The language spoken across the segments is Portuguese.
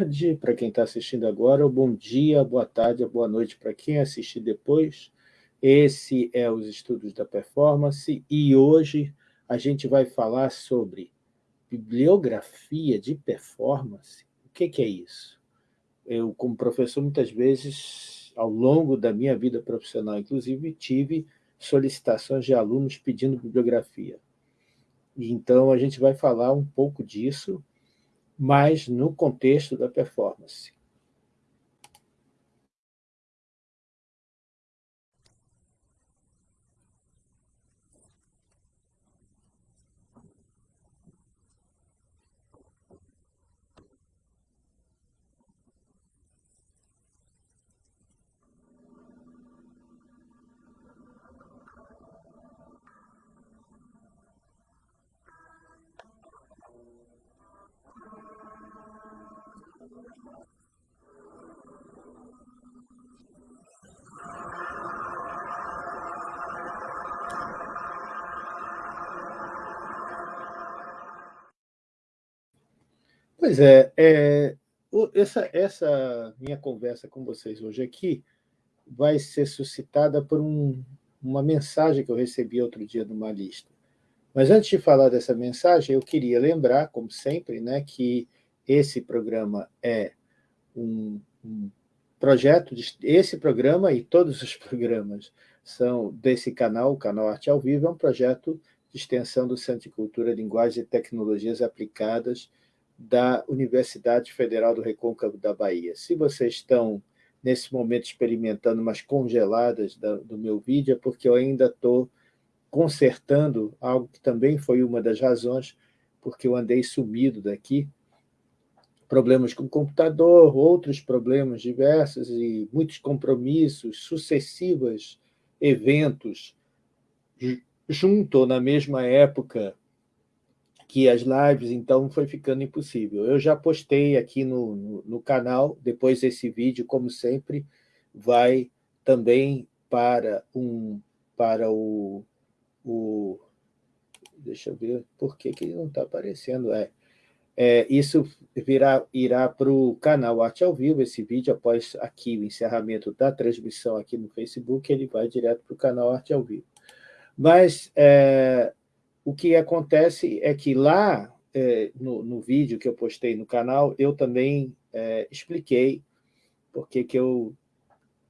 tarde para quem está assistindo agora, ou bom dia, boa tarde, boa noite para quem assistir depois. Esse é os Estudos da Performance e hoje a gente vai falar sobre bibliografia de performance. O que, que é isso? Eu, como professor, muitas vezes, ao longo da minha vida profissional, inclusive, tive solicitações de alunos pedindo bibliografia. Então, a gente vai falar um pouco disso, mas no contexto da performance. Pois é, é essa, essa minha conversa com vocês hoje aqui vai ser suscitada por um, uma mensagem que eu recebi outro dia numa lista. Mas antes de falar dessa mensagem, eu queria lembrar, como sempre, né, que esse programa é um, um projeto, de, esse programa e todos os programas são desse canal, o canal Arte ao Vivo, é um projeto de extensão do Centro de Cultura, Linguagem e Tecnologias Aplicadas da Universidade Federal do Recôncavo da Bahia. Se vocês estão, nesse momento, experimentando umas congeladas do meu vídeo, é porque eu ainda estou consertando algo que também foi uma das razões porque eu andei sumido daqui, problemas com o computador, outros problemas diversos e muitos compromissos, sucessivos eventos, junto na mesma época que as lives, então, foi ficando impossível. Eu já postei aqui no, no, no canal, depois desse vídeo, como sempre, vai também para, um, para o, o... Deixa eu ver por que, que não está aparecendo. É, é, isso virá, irá para o canal Arte ao Vivo, esse vídeo, após aqui o encerramento da transmissão aqui no Facebook, ele vai direto para o canal Arte ao Vivo. Mas é, o que acontece é que lá, é, no, no, vídeo que eu postei no canal, eu também é, expliquei porque que eu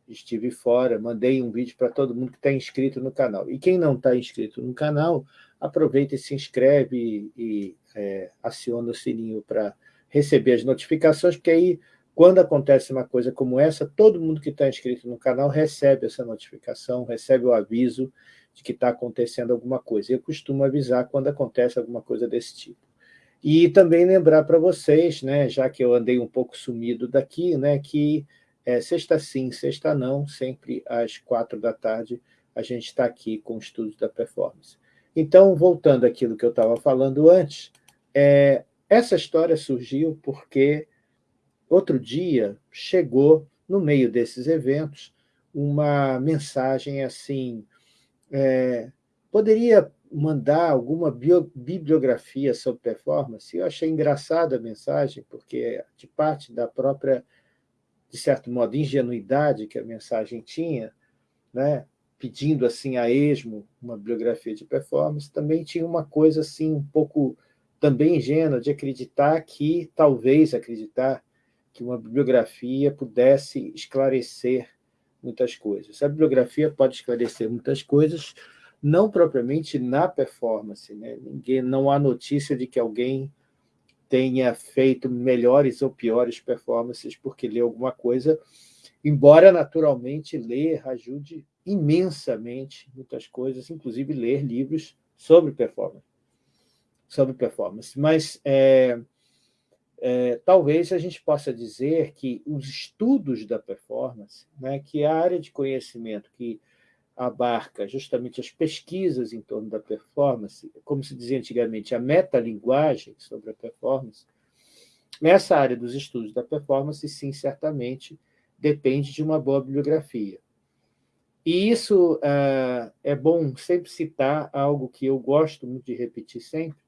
estive fora, mandei um vídeo para todo mundo que está inscrito no canal. E quem não está inscrito no canal, aproveita e se inscreve e, e é, aciona o sininho para receber as notificações, porque aí, quando acontece uma coisa como essa, todo mundo que está inscrito no canal recebe essa notificação, recebe o aviso, de que está acontecendo alguma coisa. Eu costumo avisar quando acontece alguma coisa desse tipo. E também lembrar para vocês, né, já que eu andei um pouco sumido daqui, né, que é, sexta sim, sexta não, sempre às quatro da tarde, a gente está aqui com o estudo da performance. Então, voltando àquilo que eu estava falando antes, é, essa história surgiu porque outro dia chegou, no meio desses eventos, uma mensagem assim, é, poderia mandar alguma bio, bibliografia sobre performance? Eu achei engraçada a mensagem, porque de parte da própria, de certo modo, ingenuidade que a mensagem tinha, né, pedindo assim a esmo uma bibliografia de performance, também tinha uma coisa assim um pouco também ingênua de acreditar que, talvez acreditar, que uma bibliografia pudesse esclarecer muitas coisas. A bibliografia pode esclarecer muitas coisas, não propriamente na performance. Né? Ninguém, não há notícia de que alguém tenha feito melhores ou piores performances porque leu alguma coisa, embora, naturalmente, ler ajude imensamente muitas coisas, inclusive ler livros sobre performance. Sobre performance. Mas é, é, talvez a gente possa dizer que os estudos da performance, né, que a área de conhecimento que abarca justamente as pesquisas em torno da performance, como se dizia antigamente, a metalinguagem sobre a performance, essa área dos estudos da performance, sim, certamente, depende de uma boa bibliografia. E isso uh, é bom sempre citar algo que eu gosto muito de repetir sempre,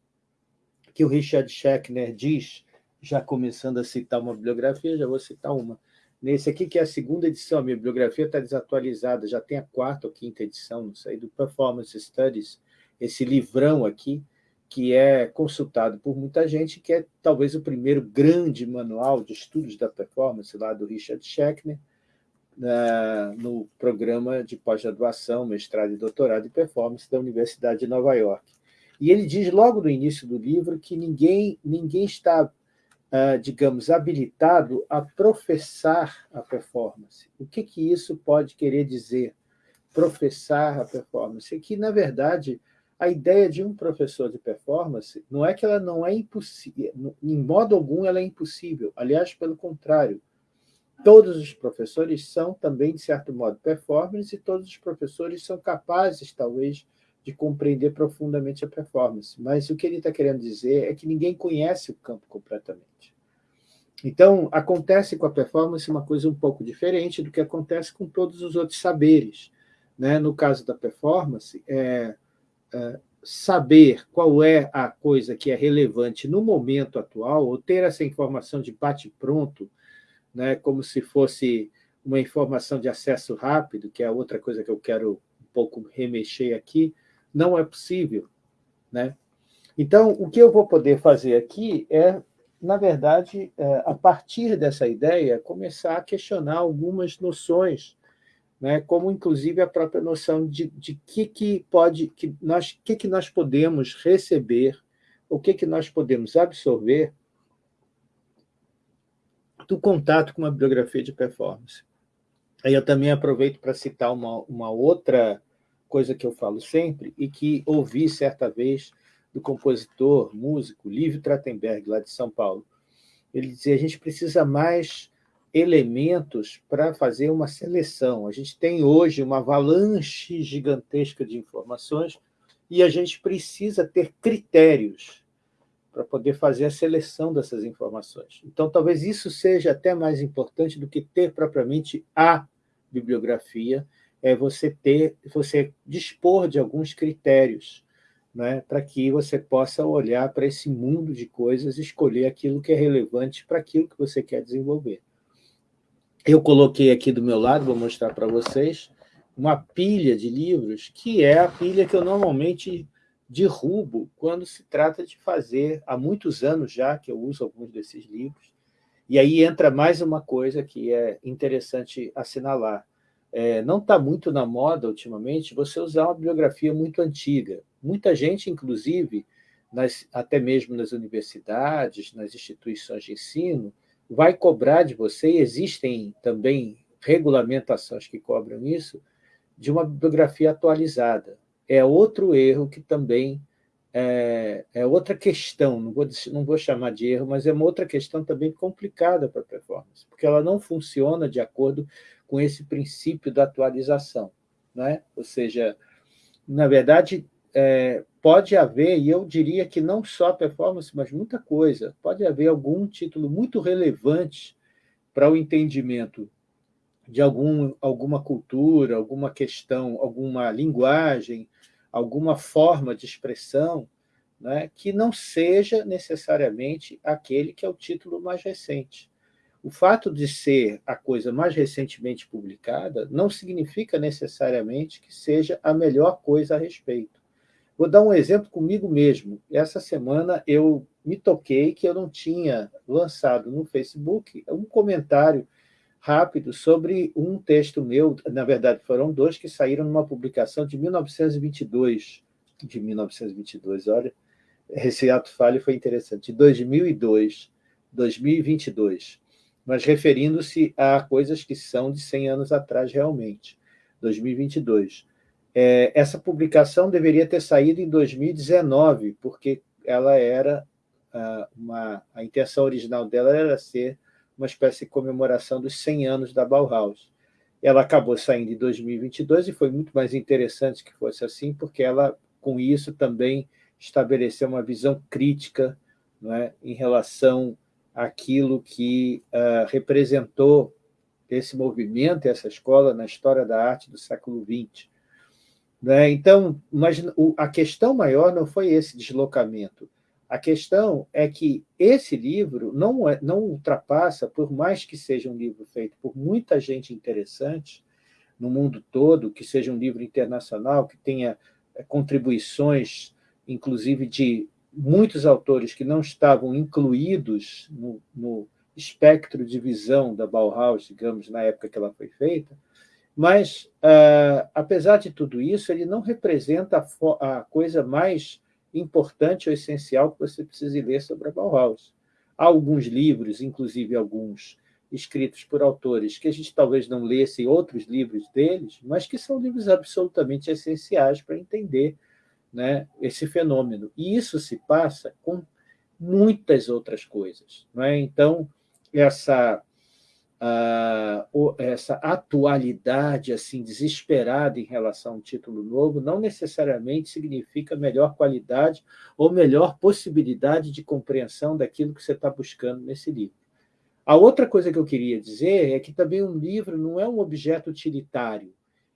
que o Richard Schechner diz já começando a citar uma bibliografia, já vou citar uma. Nesse aqui, que é a segunda edição, a minha bibliografia está desatualizada, já tem a quarta ou quinta edição, não sei, do Performance Studies, esse livrão aqui, que é consultado por muita gente, que é talvez o primeiro grande manual de estudos da performance, lá do Richard Schechner, no programa de pós-graduação, mestrado e doutorado em performance da Universidade de Nova York. E ele diz logo no início do livro que ninguém, ninguém está, digamos, habilitado a professar a performance. O que, que isso pode querer dizer, professar a performance? É que, na verdade, a ideia de um professor de performance não é que ela não é impossível, em modo algum ela é impossível, aliás, pelo contrário, todos os professores são também, de certo modo, performance, e todos os professores são capazes, talvez, de compreender profundamente a performance. Mas o que ele está querendo dizer é que ninguém conhece o campo completamente. Então, acontece com a performance uma coisa um pouco diferente do que acontece com todos os outros saberes. Né? No caso da performance, é, é, saber qual é a coisa que é relevante no momento atual, ou ter essa informação de bate-pronto, né, como se fosse uma informação de acesso rápido, que é outra coisa que eu quero um pouco remexer aqui, não é possível. Né? Então, o que eu vou poder fazer aqui é, na verdade, é, a partir dessa ideia, começar a questionar algumas noções, né, como inclusive a própria noção de, de que, que pode, que nós, que, que nós podemos receber, o que, que nós podemos absorver do contato com uma bibliografia de performance. Aí eu também aproveito para citar uma, uma outra coisa que eu falo sempre e que ouvi certa vez do compositor, músico, Lívio Trattenberg, lá de São Paulo. Ele dizia, a gente precisa mais elementos para fazer uma seleção. A gente tem hoje uma avalanche gigantesca de informações e a gente precisa ter critérios para poder fazer a seleção dessas informações. Então, talvez isso seja até mais importante do que ter propriamente a bibliografia, é você ter, você dispor de alguns critérios, né, para que você possa olhar para esse mundo de coisas escolher aquilo que é relevante para aquilo que você quer desenvolver. Eu coloquei aqui do meu lado, vou mostrar para vocês, uma pilha de livros, que é a pilha que eu normalmente derrubo quando se trata de fazer, há muitos anos já que eu uso alguns desses livros, e aí entra mais uma coisa que é interessante assinalar. É, não está muito na moda, ultimamente, você usar uma bibliografia muito antiga. Muita gente, inclusive, nas, até mesmo nas universidades, nas instituições de ensino, vai cobrar de você, e existem também regulamentações que cobram isso, de uma bibliografia atualizada é outro erro que também é, é, outra questão, não vou, não vou chamar de erro, mas é uma outra questão também complicada para a performance, porque ela não funciona de acordo com esse princípio da atualização. Né? Ou seja, na verdade, é, pode haver, e eu diria que não só performance, mas muita coisa, pode haver algum título muito relevante para o entendimento de algum, alguma cultura, alguma questão, alguma linguagem, alguma forma de expressão né, que não seja necessariamente aquele que é o título mais recente. O fato de ser a coisa mais recentemente publicada não significa necessariamente que seja a melhor coisa a respeito. Vou dar um exemplo comigo mesmo. Essa semana eu me toquei que eu não tinha lançado no Facebook um comentário rápido sobre um texto meu, na verdade foram dois que saíram numa publicação de 1922, de 1922, olha, esse ato falho foi interessante, de 2002, 2022, mas referindo-se a coisas que são de 100 anos atrás realmente, 2022. É, essa publicação deveria ter saído em 2019, porque ela era uma, a intenção original dela era ser uma espécie de comemoração dos 100 anos da Bauhaus. Ela acabou saindo em 2022 e foi muito mais interessante que fosse assim, porque ela, com isso, também estabeleceu uma visão crítica não é, em relação àquilo que uh, representou esse movimento, essa escola, na história da arte do século XX. Né? Então, mas a questão maior não foi esse deslocamento. A questão é que esse livro não, é, não ultrapassa, por mais que seja um livro feito por muita gente interessante no mundo todo, que seja um livro internacional, que tenha é, contribuições, inclusive de muitos autores que não estavam incluídos no, no espectro de visão da Bauhaus, digamos, na época que ela foi feita, mas, uh, apesar de tudo isso, ele não representa a, a coisa mais importante ou essencial que você precise ler sobre a Bauhaus. Há alguns livros, inclusive alguns escritos por autores que a gente talvez não lesse outros livros deles, mas que são livros absolutamente essenciais para entender né, esse fenômeno. E isso se passa com muitas outras coisas. É? Então, essa uh, essa atualidade assim desesperada em relação a um título novo não necessariamente significa melhor qualidade ou melhor possibilidade de compreensão daquilo que você está buscando nesse livro. A outra coisa que eu queria dizer é que também um livro não é um objeto utilitário.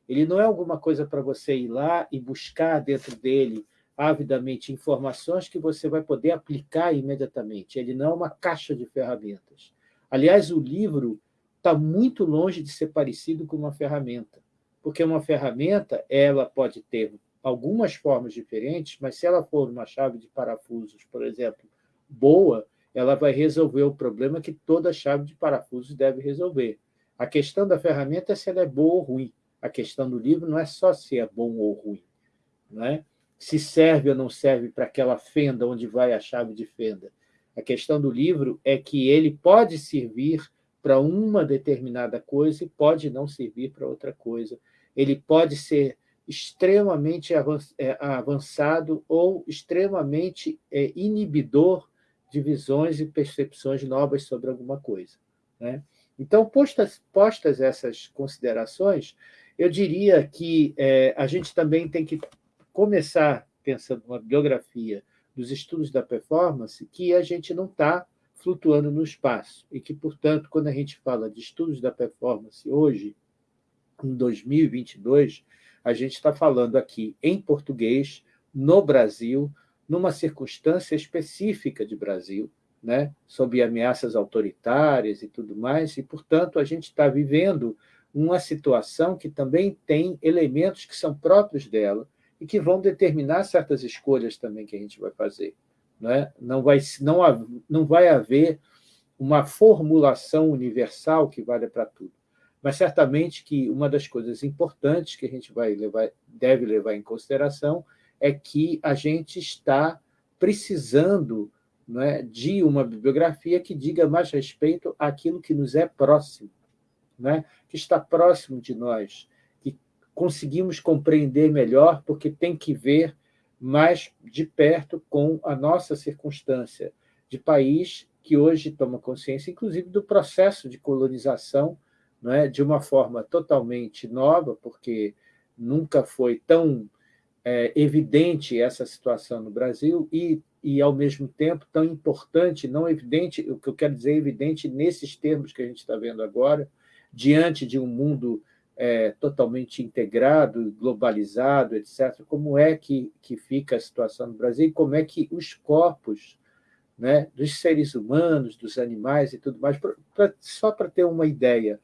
Ele não é alguma coisa para você ir lá e buscar dentro dele avidamente informações que você vai poder aplicar imediatamente. Ele não é uma caixa de ferramentas. Aliás, o livro está muito longe de ser parecido com uma ferramenta, porque uma ferramenta ela pode ter algumas formas diferentes, mas se ela for uma chave de parafusos, por exemplo, boa, ela vai resolver o problema que toda chave de parafusos deve resolver. A questão da ferramenta é se ela é boa ou ruim. A questão do livro não é só se é bom ou ruim. Não é? Se serve ou não serve para aquela fenda onde vai a chave de fenda. A questão do livro é que ele pode servir para uma determinada coisa e pode não servir para outra coisa. Ele pode ser extremamente é, avançado ou extremamente é, inibidor de visões e percepções novas sobre alguma coisa. Né? Então, postas, postas essas considerações, eu diria que é, a gente também tem que começar pensando numa biografia dos estudos da performance, que a gente não está flutuando no espaço e que, portanto, quando a gente fala de estudos da performance hoje, em 2022, a gente está falando aqui em português, no Brasil, numa circunstância específica de Brasil, né, sob ameaças autoritárias e tudo mais, e, portanto, a gente está vivendo uma situação que também tem elementos que são próprios dela e que vão determinar certas escolhas também que a gente vai fazer. Não, é? não, vai, não, não vai haver uma formulação universal que valha para tudo. Mas certamente que uma das coisas importantes que a gente vai levar, deve levar em consideração é que a gente está precisando é, de uma bibliografia que diga mais respeito àquilo que nos é próximo, não é? que está próximo de nós, que conseguimos compreender melhor, porque tem que ver mais de perto com a nossa circunstância de país que hoje toma consciência, inclusive, do processo de colonização, não é? de uma forma totalmente nova, porque nunca foi tão é, evidente essa situação no Brasil e, e, ao mesmo tempo, tão importante, não evidente, o que eu quero dizer evidente nesses termos que a gente está vendo agora, diante de um mundo é, totalmente integrado, globalizado, etc., como é que, que fica a situação no Brasil e como é que os corpos né, dos seres humanos, dos animais e tudo mais, pra, pra, só para ter uma ideia.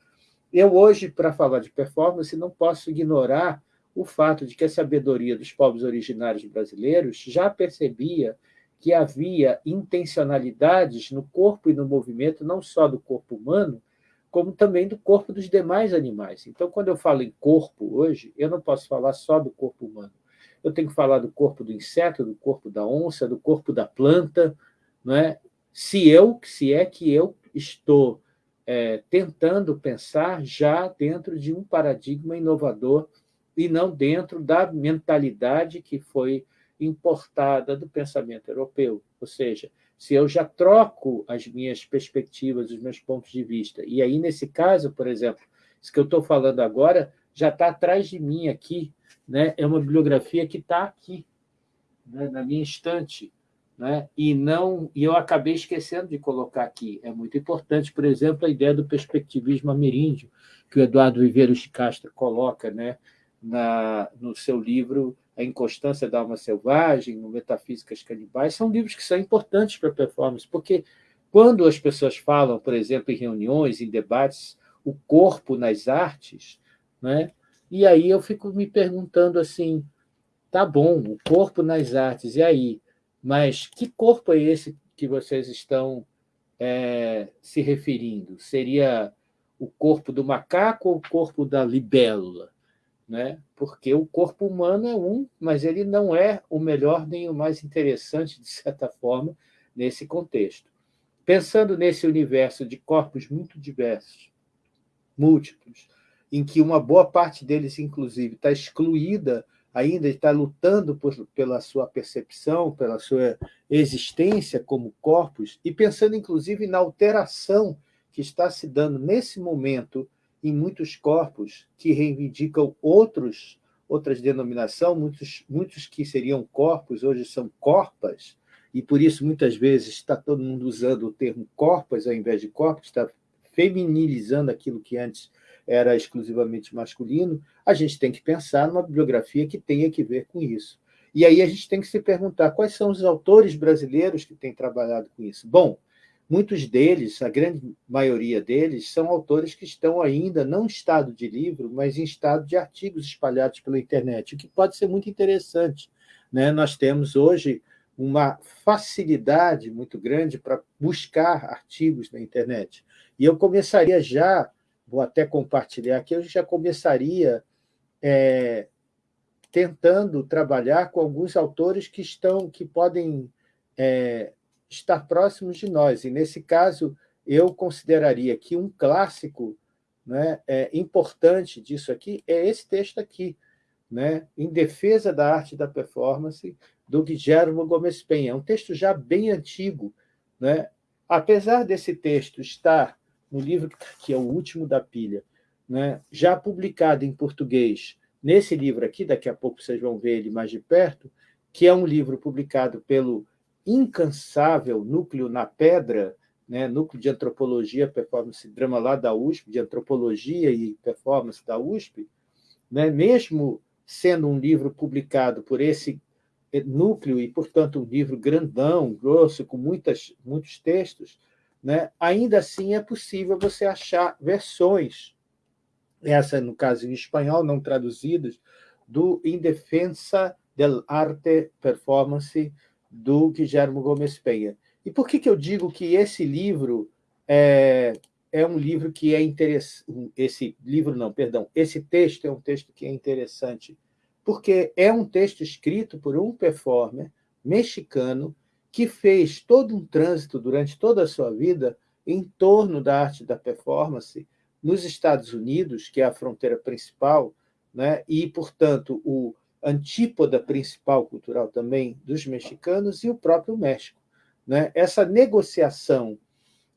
Eu hoje, para falar de performance, não posso ignorar o fato de que a sabedoria dos povos originários brasileiros já percebia que havia intencionalidades no corpo e no movimento, não só do corpo humano, como também do corpo dos demais animais. Então, quando eu falo em corpo hoje, eu não posso falar só do corpo humano. Eu tenho que falar do corpo do inseto, do corpo da onça, do corpo da planta, não é? Se eu, se é que eu estou é, tentando pensar já dentro de um paradigma inovador e não dentro da mentalidade que foi importada do pensamento europeu, ou seja, se eu já troco as minhas perspectivas, os meus pontos de vista. E aí, nesse caso, por exemplo, isso que eu estou falando agora já está atrás de mim aqui, né? é uma bibliografia que está aqui, né? na minha estante. Né? E, não, e eu acabei esquecendo de colocar aqui. É muito importante, por exemplo, a ideia do perspectivismo ameríndio, que o Eduardo Viveiros de Castro coloca né? na, no seu livro A Inconstância da Alma Selvagem, no Metafísicas Canibais, são livros que são importantes para a performance, porque quando as pessoas falam, por exemplo, em reuniões, em debates, o corpo nas artes, né? e aí eu fico me perguntando assim, tá bom, o corpo nas artes, e aí? Mas que corpo é esse que vocês estão é, se referindo? Seria o corpo do macaco ou o corpo da libélula? Né? Porque o corpo humano é um, mas ele não é o melhor nem o mais interessante, de certa forma, nesse contexto. Pensando nesse universo de corpos muito diversos, múltiplos, em que uma boa parte deles, inclusive, está excluída ainda está lutando por, pela sua percepção, pela sua existência como corpos, e pensando, inclusive, na alteração que está se dando nesse momento em muitos corpos que reivindicam outros, outras denominações, muitos, muitos que seriam corpos, hoje são corpas, e por isso, muitas vezes, está todo mundo usando o termo corpas ao invés de corpos, está feminilizando aquilo que antes era exclusivamente masculino, a gente tem que pensar numa bibliografia que tenha que ver com isso. E aí a gente tem que se perguntar quais são os autores brasileiros que têm trabalhado com isso. Bom, muitos deles, a grande maioria deles, são autores que estão ainda não em estado de livro, mas em estado de artigos espalhados pela internet, o que pode ser muito interessante. Né? Nós temos hoje uma facilidade muito grande para buscar artigos na internet. E eu começaria já vou até compartilhar aqui, eu já começaria é, tentando trabalhar com alguns autores que estão, que podem é, estar próximos de nós. E, nesse caso, eu consideraria que um clássico né, é, importante disso aqui é esse texto aqui, né, Em Defesa da Arte da Performance, do Guillermo Gomes Penha. É um texto já bem antigo. Né? Apesar desse texto estar no livro que é o último da pilha, né, já publicado em português, nesse livro aqui, daqui a pouco vocês vão ver ele mais de perto, que é um livro publicado pelo incansável Núcleo na Pedra, né, Núcleo de Antropologia, Performance e Drama lá da USP, de Antropologia e Performance da USP, né, mesmo sendo um livro publicado por esse núcleo e, portanto, um livro grandão, grosso, com muitas, muitos textos, né, ainda assim é possível você achar versões, essa, no caso em espanhol, não traduzidas, do Em Defensa del Arte Performance, do Guillermo Gomes Penha. E por que, que eu digo que esse livro é, é um livro que é interessante... Esse livro não, perdão, esse texto é um texto que é interessante, porque é um texto escrito por um performer mexicano que fez todo um trânsito durante toda a sua vida em torno da arte da performance nos Estados Unidos, que é a fronteira principal, né? e, portanto, o antípoda principal cultural também dos mexicanos e o próprio México. Né? Essa negociação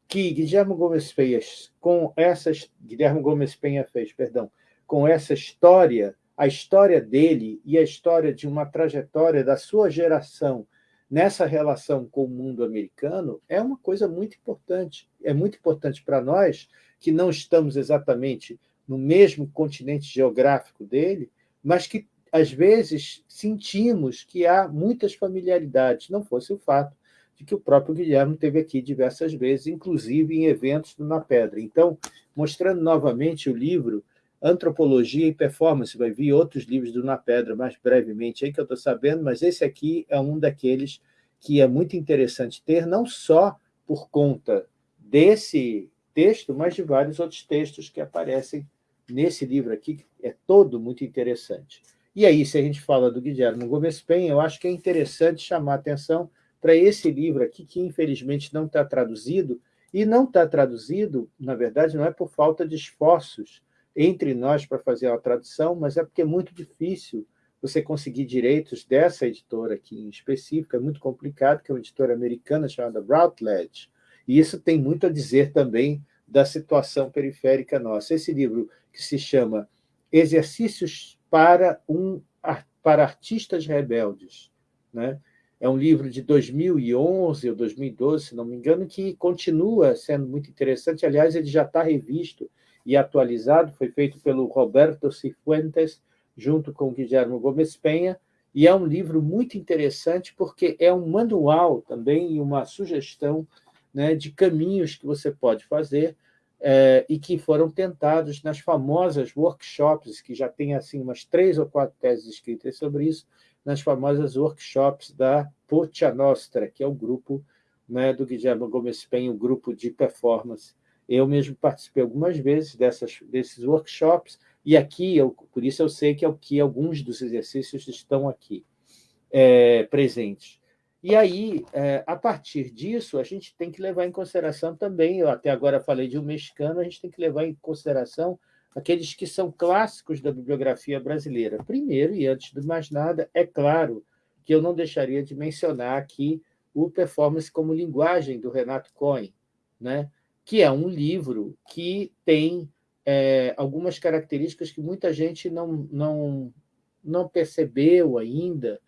que Guilherme Gomes fez com essas Guilherme Gomes Penha fez, perdão, com essa história, a história dele e a história de uma trajetória da sua geração nessa relação com o mundo americano é uma coisa muito importante. É muito importante para nós, que não estamos exatamente no mesmo continente geográfico dele, mas que, às vezes, sentimos que há muitas familiaridades, não fosse o fato de que o próprio Guilherme teve aqui diversas vezes, inclusive em eventos do Na Pedra. Então, mostrando novamente o livro Antropologia e Performance, vai vir outros livros do Na Pedra mais brevemente aí que eu estou sabendo, mas esse aqui é um daqueles que é muito interessante ter, não só por conta desse texto, mas de vários outros textos que aparecem nesse livro aqui, que é todo muito interessante. E aí, se a gente fala do Guilherme Gomes Penha, eu acho que é interessante chamar atenção para esse livro aqui, que infelizmente não está traduzido, e não está traduzido, na verdade, não é por falta de esforços entre nós para fazer a tradução, mas é porque é muito difícil você conseguir direitos dessa editora aqui em específico, é muito complicado, que é uma editora americana chamada Routledge, e isso tem muito a dizer também da situação periférica nossa. Esse livro, que se chama Exercícios para, um, para Artistas Rebeldes, né? é um livro de 2011 ou 2012, se não me engano, que continua sendo muito interessante. Aliás, ele já está revisto e atualizado, foi feito pelo Roberto Cifuentes, junto com Guilherme Gomes Penha, e é um livro muito interessante porque é um manual também e uma sugestão né, de caminhos que você pode fazer é, e que foram tentados nas famosas workshops, que já tem assim umas três ou quatro teses escritas sobre isso, nas famosas workshops da Pocha Nostra, que é o grupo né, do Guilherme Gomes Pen, o grupo de performance. Eu mesmo participei algumas vezes dessas, desses workshops, e aqui, eu, por isso eu sei que, é o que alguns dos exercícios estão aqui é, presentes. E aí, é, a partir disso, a gente tem que levar em consideração também, eu até agora falei de um mexicano, a gente tem que levar em consideração aqueles que são clássicos da bibliografia brasileira. Primeiro, e antes de mais nada, é claro que eu não deixaria de mencionar aqui o Performance como Linguagem, do Renato Cohen, né? que é um livro que tem é, algumas características que muita gente não, não, não percebeu ainda,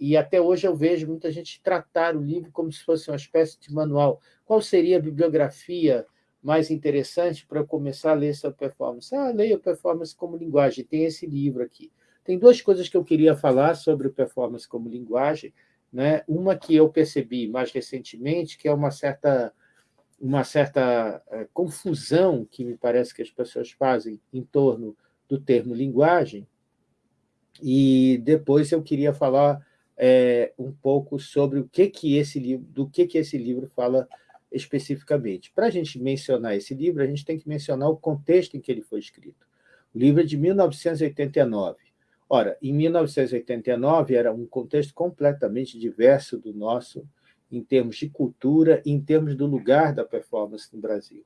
e até hoje eu vejo muita gente tratar o livro como se fosse uma espécie de manual. Qual seria a bibliografia mais interessante para eu começar a ler essa performance? Ah, leia performance como linguagem, tem esse livro aqui. Tem duas coisas que eu queria falar sobre performance como linguagem. Né? Uma que eu percebi mais recentemente, que é uma certa uma certa eh, confusão que me parece que as pessoas fazem em torno do termo linguagem, e depois eu queria falar é, um pouco sobre o que que esse livro, do que que esse livro fala especificamente. Para a gente mencionar esse livro, a gente tem que mencionar o contexto em que ele foi escrito. O livro é de 1989. Ora, em 1989 era um contexto completamente diverso do nosso, em termos de cultura em termos do lugar da performance no Brasil.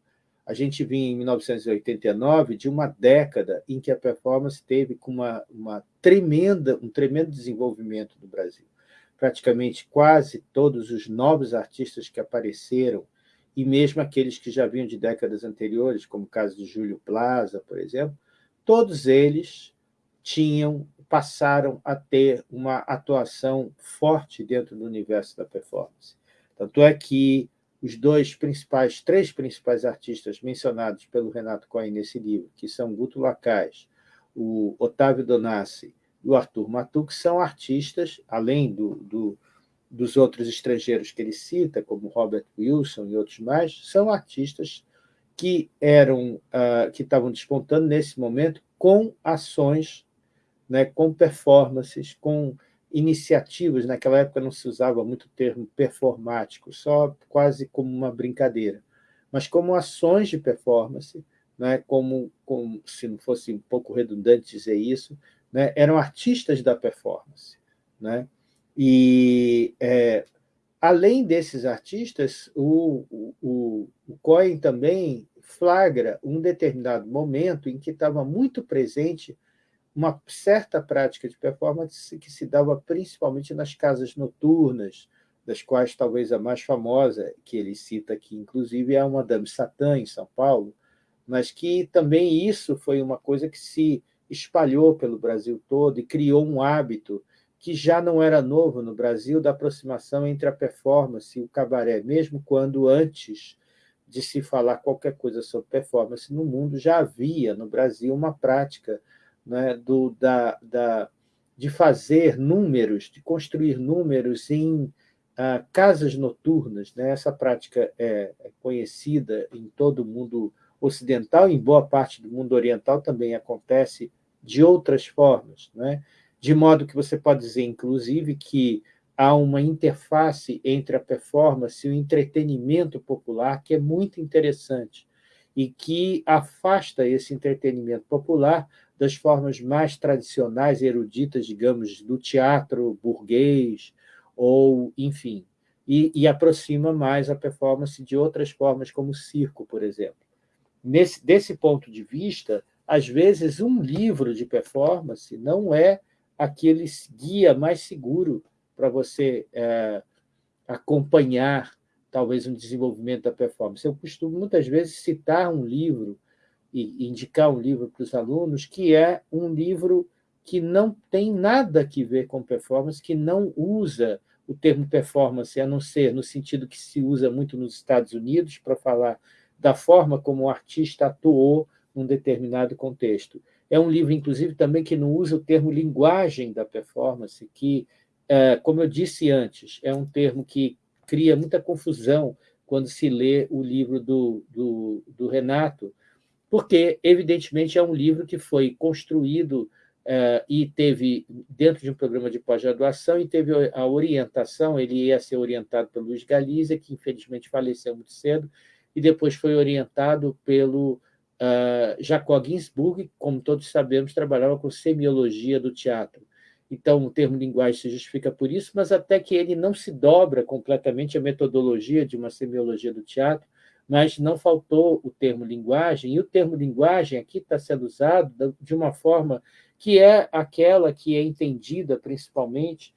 A gente vinha em 1989 de uma década em que a performance teve uma, uma tremenda, um tremendo desenvolvimento no Brasil. Praticamente quase todos os novos artistas que apareceram, e mesmo aqueles que já vinham de décadas anteriores, como o caso de Júlio Plaza, por exemplo, todos eles tinham passaram a ter uma atuação forte dentro do universo da performance. Tanto é que os dois principais, três principais artistas mencionados pelo Renato Cohen nesse livro, que são Guto Lacaz, o Otávio Donassi e o Arthur Matuk, são artistas, além do, do, dos outros estrangeiros que ele cita, como Robert Wilson e outros mais, são artistas que eram uh, que estavam despontando nesse momento com ações, né, com performances, com iniciativas, naquela época não se usava muito o termo performático, só quase como uma brincadeira, mas como ações de performance, né, como, como se não fosse um pouco redundante dizer isso, né, eram artistas da performance. Né? E, é, além desses artistas, o, o, o Cohen também flagra um determinado momento em que estava muito presente uma certa prática de performance que se dava principalmente nas casas noturnas, das quais talvez a mais famosa, que ele cita aqui, inclusive, é a Madame Satã, em São Paulo, mas que também isso foi uma coisa que se espalhou pelo Brasil todo e criou um hábito que já não era novo no Brasil, da aproximação entre a performance e o cabaré, mesmo quando antes de se falar qualquer coisa sobre performance no mundo, já havia no Brasil uma prática né, do, da, da, de fazer números, de construir números em ah, casas noturnas. Né? Essa prática é, é conhecida em todo o mundo ocidental, em boa parte do mundo oriental também acontece de outras formas, né? de modo que você pode dizer, inclusive, que há uma interface entre a performance e o entretenimento popular que é muito interessante e que afasta esse entretenimento popular das formas mais tradicionais, eruditas, digamos, do teatro burguês, ou, enfim, e, e, aproxima mais a performance de outras formas, como o circo, por exemplo. Nesse, desse ponto de vista, às vezes, um livro de performance não é aquele guia mais seguro para você é, acompanhar, talvez, um desenvolvimento da performance. Eu costumo, muitas vezes, citar um livro e indicar um livro para os alunos, que é um livro que não tem nada a ver com performance, que não usa o termo performance, a não ser no sentido que se usa muito nos Estados Unidos para falar da forma como o artista atuou num determinado contexto. É um livro, inclusive, também que não usa o termo linguagem da performance, que, é, como eu disse antes, é um termo que cria muita confusão quando se lê o livro do, do, do Renato, porque, evidentemente, é um livro que foi construído Uh, e teve, dentro de um programa de pós-graduação, e teve a orientação, ele ia ser orientado pelo Luiz Galizia, que infelizmente faleceu muito cedo, e depois foi orientado pelo uh, Jacob Ginsburg, que, como todos sabemos, trabalhava com semiologia do teatro. Então, o termo linguagem se justifica por isso, mas até que ele não se dobra completamente a metodologia de uma semiologia do teatro, mas não faltou o termo linguagem, e o termo linguagem aqui está sendo usado de uma forma que é aquela que é entendida principalmente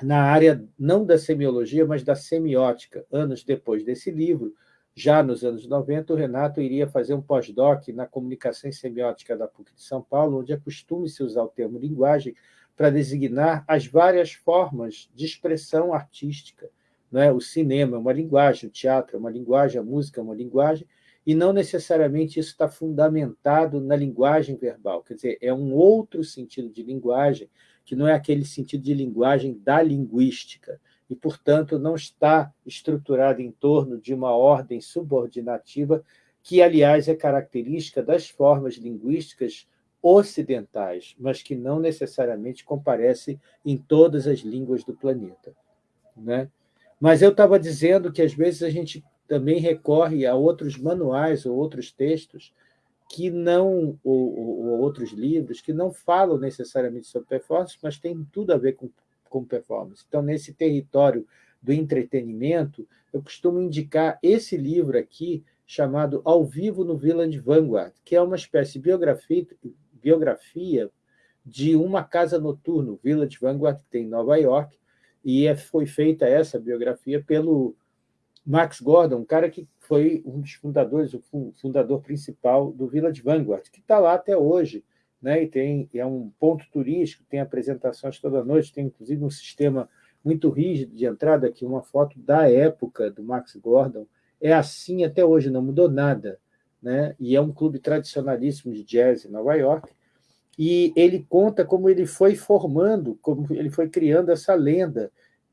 na área não da semiologia, mas da semiótica. Anos depois desse livro, já nos anos 90, o Renato iria fazer um pós-doc na comunicação semiótica da PUC de São Paulo, onde é costume-se usar o termo linguagem para designar as várias formas de expressão artística. Né? O cinema é uma linguagem, o teatro é uma linguagem, a música é uma linguagem, e não necessariamente isso está fundamentado na linguagem verbal, quer dizer, é um outro sentido de linguagem, que não é aquele sentido de linguagem da linguística, e, portanto, não está estruturado em torno de uma ordem subordinativa, que, aliás, é característica das formas linguísticas ocidentais, mas que não necessariamente comparece em todas as línguas do planeta. Né? Mas eu estava dizendo que, às vezes, a gente também recorre a outros manuais ou outros textos que não, ou, ou, outros livros, que não falam necessariamente sobre performance, mas têm tudo a ver com, com performance. Então, nesse território do entretenimento, eu costumo indicar esse livro aqui, chamado Ao Vivo no Village Vanguard, que é uma espécie de biografia, biografia de uma casa noturna, Village Vanguard, que tem em Nova York, e é, foi feita essa biografia pelo Max Gordon, um cara que foi um dos fundadores, o fundador principal do Village Vanguard, que está lá até hoje, né? e tem, é um ponto turístico, tem apresentações toda noite, tem inclusive um sistema muito rígido de entrada, aqui uma foto da época do Max Gordon, é assim até hoje, não mudou nada, né? e é um clube tradicionalíssimo de jazz em Nova York, e ele conta como ele foi formando, como ele foi criando essa lenda,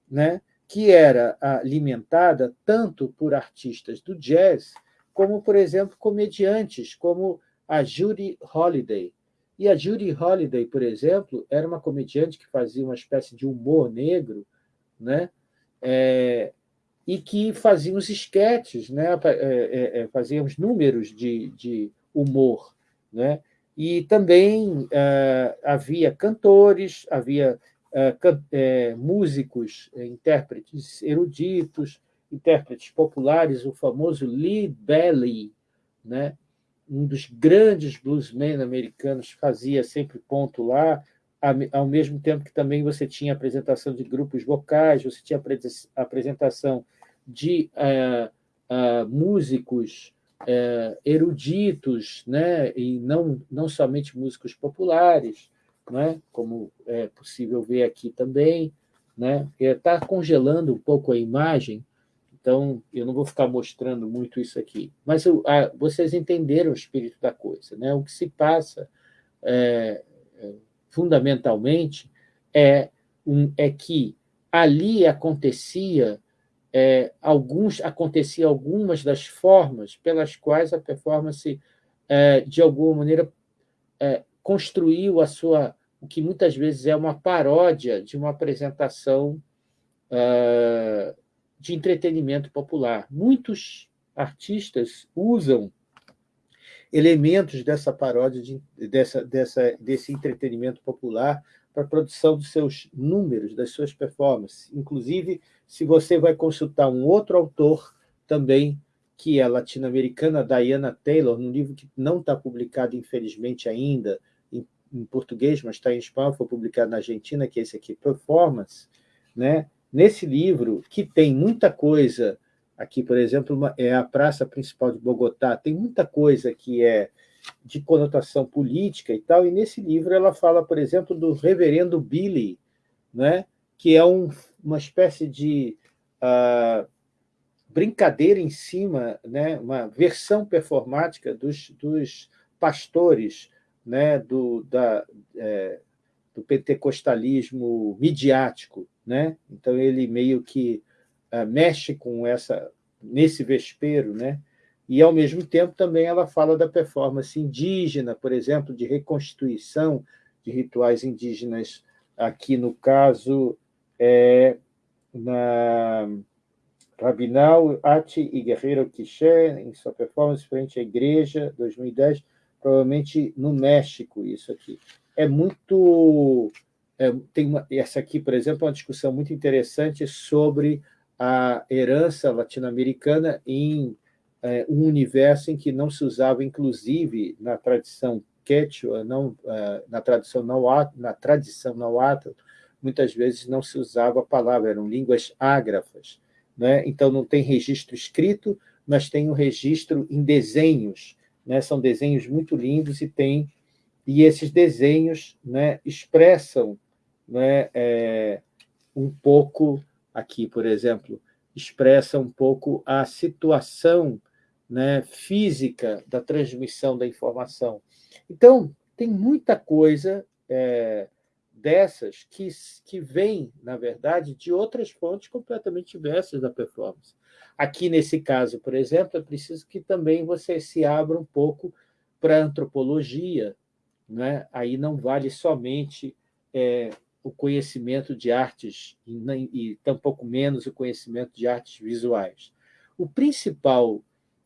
né? que era alimentada tanto por artistas do jazz, como, por exemplo, comediantes, como a Judy Holliday. E a Judy Holliday, por exemplo, era uma comediante que fazia uma espécie de humor negro, né? É, e que fazia os esquetes, né? É, é, é, fazia os números de, de humor. Né? E também é, havia cantores, havia é, é, músicos, intérpretes eruditos, intérpretes populares, o famoso Lee Belly, né? um dos grandes bluesmen americanos, fazia sempre ponto lá, ao mesmo tempo que também você tinha apresentação de grupos vocais, você tinha apresentação de uh, uh, músicos uh, eruditos, né? e não, não somente músicos populares, né? como é possível ver aqui também. Né? Está congelando um pouco a imagem, então eu não vou ficar mostrando muito isso aqui. Mas eu, a, vocês entenderam o espírito da coisa. Né? O que se passa, é, é, fundamentalmente, é, um, é que ali acontecia é, alguns acontecia algumas das formas pelas quais a performance é, de alguma maneira é, construiu a sua o que muitas vezes é uma paródia de uma apresentação uh, de entretenimento popular. Muitos artistas usam elementos dessa paródia, de, dessa, dessa, desse entretenimento popular para a produção dos seus números, das suas performances. Inclusive, se você vai consultar um outro autor também, que é latino-americana, Diana Taylor, num livro que não está publicado, infelizmente, ainda, em português, mas está em espanhol, foi publicado na Argentina, que é esse aqui, Performance, né? nesse livro, que tem muita coisa, aqui, por exemplo, é a praça principal de Bogotá, tem muita coisa que é de conotação política e tal, e nesse livro ela fala, por exemplo, do reverendo Billy, né? que é um, uma espécie de uh, brincadeira em cima, né? uma versão performática dos, dos pastores né, do, da, é, do pentecostalismo midiático. Né? Então, ele meio que uh, mexe com essa nesse vespeiro, né? E, ao mesmo tempo, também ela fala da performance indígena, por exemplo, de reconstituição de rituais indígenas, aqui no caso, é, na Rabinal, Ati e Guerreiro Quiché, em sua performance frente à igreja, 2010, provavelmente no México, isso aqui. É muito... É, tem uma, essa aqui, por exemplo, é uma discussão muito interessante sobre a herança latino-americana em é, um universo em que não se usava, inclusive, na tradição quechua, não, é, na, tradição nahuatl, na tradição nahuatl, muitas vezes não se usava a palavra, eram línguas ágrafas. Né? Então, não tem registro escrito, mas tem um registro em desenhos. Né? São desenhos muito lindos e tem e esses desenhos né, expressam né, é, um pouco aqui, por exemplo, expressa um pouco a situação né, física da transmissão da informação. Então, tem muita coisa é, dessas que, que vem, na verdade, de outras fontes completamente diversas da performance. Aqui, nesse caso, por exemplo, é preciso que também você se abra um pouco para a antropologia. Né? Aí não vale somente é, o conhecimento de artes e, e tampouco menos o conhecimento de artes visuais. O principal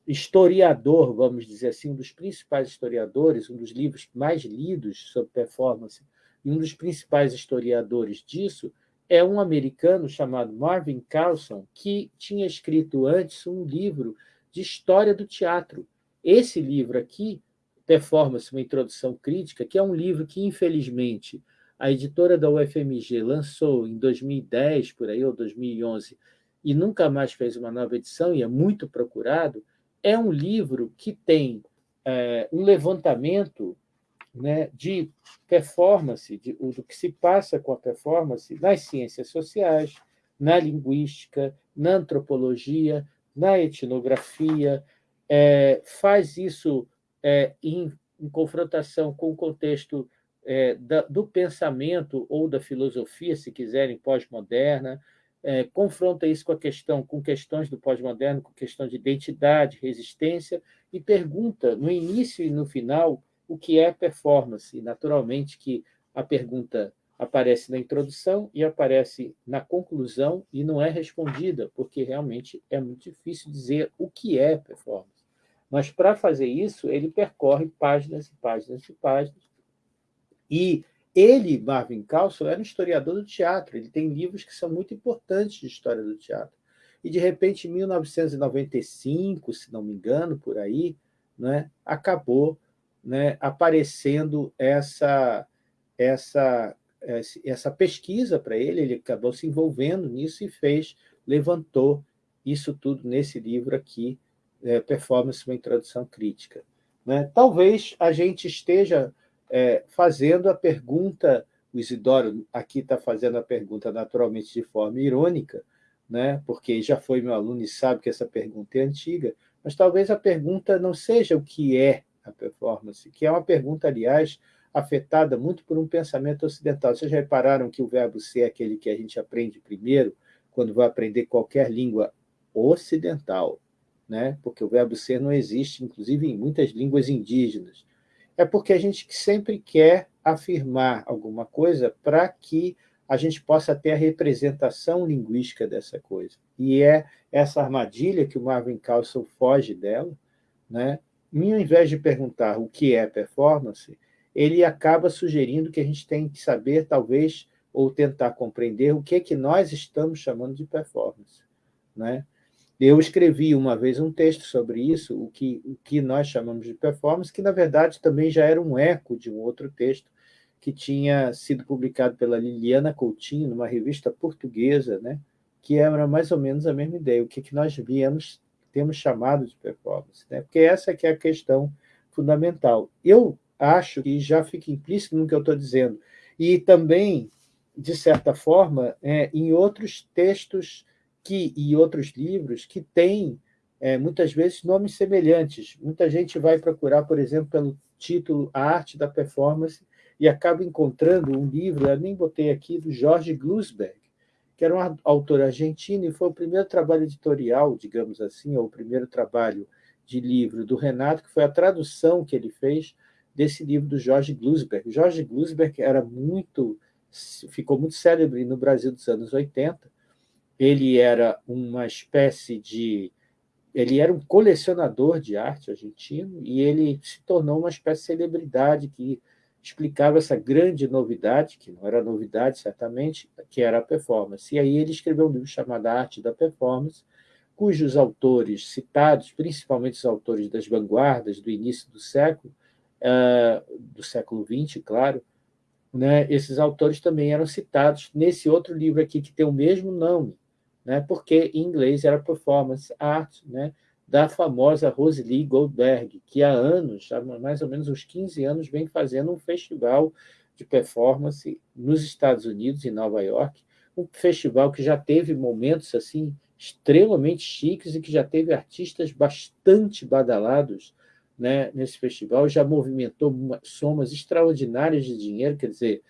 historiador, vamos dizer assim, um dos principais historiadores, um dos livros mais lidos sobre performance, e um dos principais historiadores disso é um americano chamado Marvin Carlson, que tinha escrito antes um livro de história do teatro. Esse livro aqui, Performance, uma introdução crítica, que é um livro que, infelizmente, a editora da UFMG lançou em 2010, por aí, ou 2011, e nunca mais fez uma nova edição, e é muito procurado, é um livro que tem é, um levantamento né, de performance, de, do que se passa com a performance nas ciências sociais, na linguística, na antropologia, na etnografia, é, faz isso é, em, em confrontação com o contexto é, da, do pensamento ou da filosofia, se quiserem, pós-moderna, é, confronta isso com a questão, com questões do pós-moderno, com questão de identidade, resistência, e pergunta, no início e no final, o que é performance. Naturalmente, que a pergunta aparece na introdução e aparece na conclusão e não é respondida, porque realmente é muito difícil dizer o que é performance. Mas, para fazer isso, ele percorre páginas e páginas e páginas, e ele, Marvin Carlson, era um historiador do teatro, ele tem livros que são muito importantes de história do teatro. E, de repente, em 1995, se não me engano, por aí, né, acabou né, aparecendo essa, essa, essa pesquisa para ele, ele acabou se envolvendo nisso e fez, levantou isso tudo nesse livro aqui, é, Performance, uma introdução crítica. Né? Talvez a gente esteja é, fazendo a pergunta, o Isidoro aqui está fazendo a pergunta naturalmente de forma irônica, né? porque já foi meu aluno e sabe que essa pergunta é antiga, mas talvez a pergunta não seja o que é a performance, que é uma pergunta, aliás, afetada muito por um pensamento ocidental. Vocês já repararam que o verbo ser é aquele que a gente aprende primeiro quando vai aprender qualquer língua ocidental, né? porque o verbo ser não existe, inclusive, em muitas línguas indígenas é porque a gente sempre quer afirmar alguma coisa para que a gente possa ter a representação linguística dessa coisa. E é essa armadilha que o Marvin Carlson foge dela, né? E, ao invés de perguntar o que é performance, ele acaba sugerindo que a gente tem que saber, talvez, ou tentar compreender o que é que nós estamos chamando de performance. Né? Eu escrevi uma vez um texto sobre isso, o que, o que nós chamamos de performance, que, na verdade, também já era um eco de um outro texto que tinha sido publicado pela Liliana Coutinho, numa revista portuguesa, né, que era mais ou menos a mesma ideia, o que, que nós viemos, temos chamado de performance. Né, porque essa que é a questão fundamental. Eu acho que já fica implícito no que eu estou dizendo. E também, de certa forma, é, em outros textos que, e outros livros que têm, é, muitas vezes, nomes semelhantes. Muita gente vai procurar, por exemplo, pelo subtítulo A Arte da Performance e acaba encontrando um livro, eu nem botei aqui, do Jorge Glusberg, que era um autor argentino e foi o primeiro trabalho editorial, digamos assim, ou o primeiro trabalho de livro do Renato, que foi a tradução que ele fez desse livro do Jorge Glusberg. Jorge Glusberg era muito, ficou muito célebre no Brasil dos anos 80. Ele era uma espécie de... Ele era um colecionador de arte argentino e ele se tornou uma espécie de celebridade que explicava essa grande novidade, que não era novidade certamente, que era a performance. E aí ele escreveu um livro chamado Arte da Performance, cujos autores citados, principalmente os autores das vanguardas do início do século, uh, do século XX, claro, né, esses autores também eram citados nesse outro livro aqui, que tem o mesmo nome, né, porque em inglês era Performance Art, né, da famosa Rosely Goldberg, que há anos, há mais ou menos uns 15 anos, vem fazendo um festival de performance nos Estados Unidos, em Nova York, um festival que já teve momentos assim extremamente chiques e que já teve artistas bastante badalados né, nesse festival, já movimentou somas extraordinárias de dinheiro, quer dizer,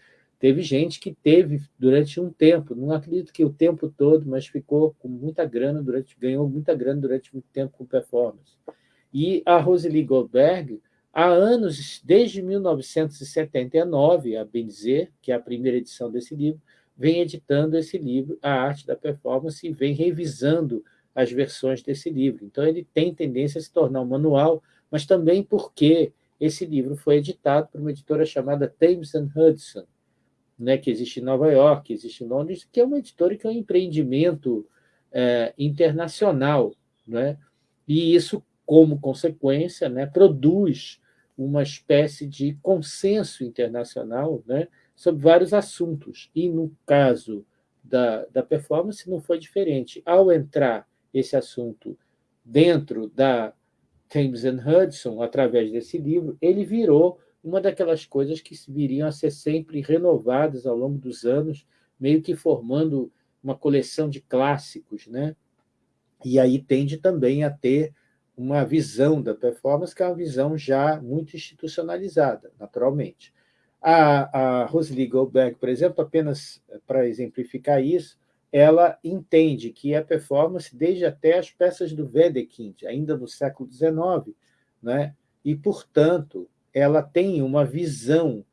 teve gente que teve durante um tempo, não acredito que o tempo todo, mas ficou com muita grana, durante, ganhou muita grana durante muito tempo com performance. E a Rosely Goldberg, há anos, desde 1979, a Benzer, que é a primeira edição desse livro, vem editando esse livro, A Arte da Performance, e vem revisando as versões desse livro. Então, ele tem tendência a se tornar um manual, mas também porque esse livro foi editado por uma editora chamada Thames Hudson, né, que existe em Nova York, existe em Londres, que é uma editora que é um empreendimento é, internacional. Né? E isso, como consequência, né, produz uma espécie de consenso internacional né, sobre vários assuntos. E, no caso da, da performance, não foi diferente. Ao entrar esse assunto dentro da Thames Hudson, através desse livro, ele virou uma daquelas coisas que viriam a ser sempre renovadas ao longo dos anos, meio que formando uma coleção de clássicos. Né? E aí tende também a ter uma visão da performance, que é uma visão já muito institucionalizada, naturalmente. A, a Rosely Goldberg, por exemplo, apenas para exemplificar isso, ela entende que a performance, desde até as peças do Wedekind, ainda no século XIX, né? e, portanto, ela tem uma visão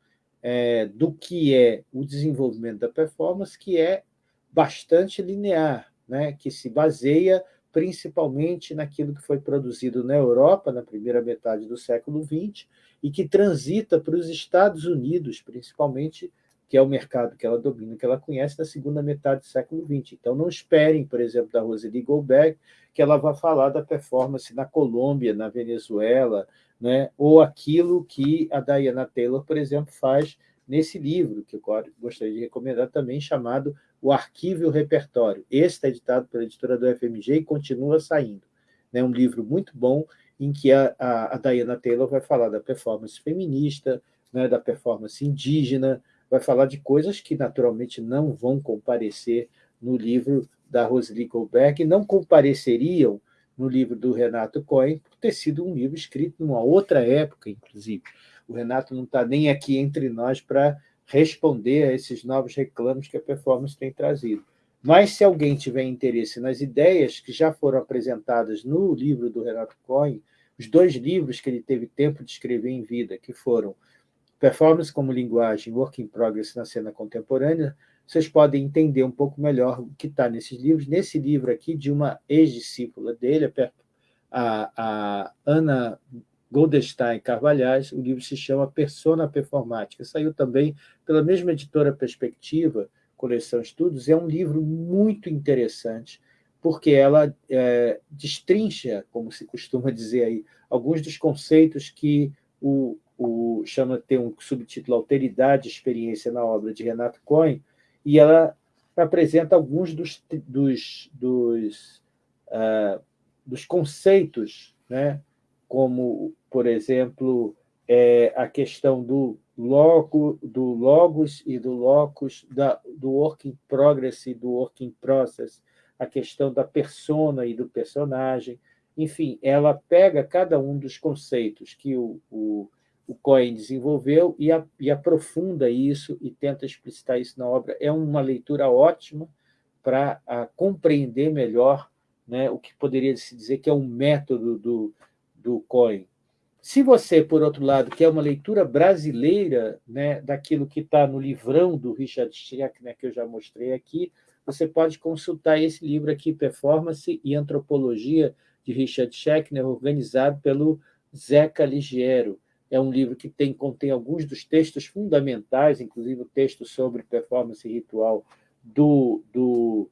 é, do que é o desenvolvimento da performance que é bastante linear, né? que se baseia principalmente naquilo que foi produzido na Europa na primeira metade do século XX e que transita para os Estados Unidos, principalmente, que é o mercado que ela domina, que ela conhece, na segunda metade do século XX. Então, não esperem, por exemplo, da Rosely Goldberg, que ela vá falar da performance na Colômbia, na Venezuela, né? ou aquilo que a Diana Taylor, por exemplo, faz nesse livro, que eu gostaria de recomendar também, chamado O Arquivo e o Repertório. Esse está editado pela editora do FMG e continua saindo. É um livro muito bom, em que a, a, a Diana Taylor vai falar da performance feminista, né, da performance indígena, vai falar de coisas que, naturalmente, não vão comparecer no livro da Rosely Goldberg, não compareceriam no livro do Renato Cohen, por ter sido um livro escrito numa outra época, inclusive. O Renato não está nem aqui entre nós para responder a esses novos reclamos que a performance tem trazido. Mas, se alguém tiver interesse nas ideias que já foram apresentadas no livro do Renato Cohen, os dois livros que ele teve tempo de escrever em vida, que foram Performance como Linguagem, Work in Progress na Cena Contemporânea, vocês podem entender um pouco melhor o que está nesses livros. Nesse livro aqui, de uma ex-discípula dele, a, a Ana Goldstein Carvalhais, o livro se chama Persona Performática. Saiu também pela mesma editora Perspectiva, coleção Estudos, é um livro muito interessante, porque ela é, destrincha, como se costuma dizer aí, alguns dos conceitos que o, o, chama tem um subtítulo Alteridade e Experiência na obra de Renato Cohen, e ela apresenta alguns dos, dos, dos, uh, dos conceitos, né? como, por exemplo, é, a questão do logo, do logos e do locus, da, do working progress e do working process, a questão da persona e do personagem, enfim, ela pega cada um dos conceitos que o, o o Cohen desenvolveu e, a, e, aprofunda isso e tenta explicitar isso na obra. É uma leitura ótima para compreender melhor né, o que poderia se dizer que é um método do, do Cohen. Se você, por outro lado, quer uma leitura brasileira né, daquilo que está no livrão do Richard Schreck, né, que eu já mostrei aqui, você pode consultar esse livro aqui, Performance e Antropologia, de Richard Schechner, organizado pelo Zeca Ligiero. É um livro que tem, contém alguns dos textos fundamentais, inclusive o texto sobre performance ritual do, do,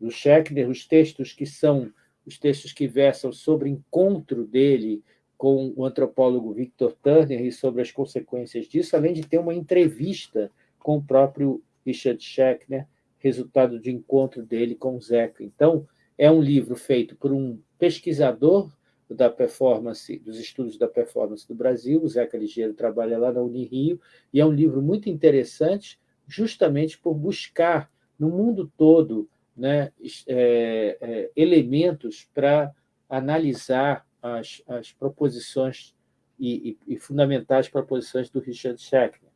do Schechner, os textos que são os textos que versam sobre o encontro dele com o antropólogo Victor Turner e sobre as consequências disso, além de ter uma entrevista com o próprio Richard Schechner, resultado de encontro dele com o Zeca. Então, é um livro feito por um pesquisador da performance, dos estudos da performance do Brasil, o Zeca Ligeiro trabalha lá na Unirio, e é um livro muito interessante, justamente por buscar no mundo todo né, é, é, elementos para analisar as, as proposições e, e, e, fundamentar as proposições do Richard Schechner.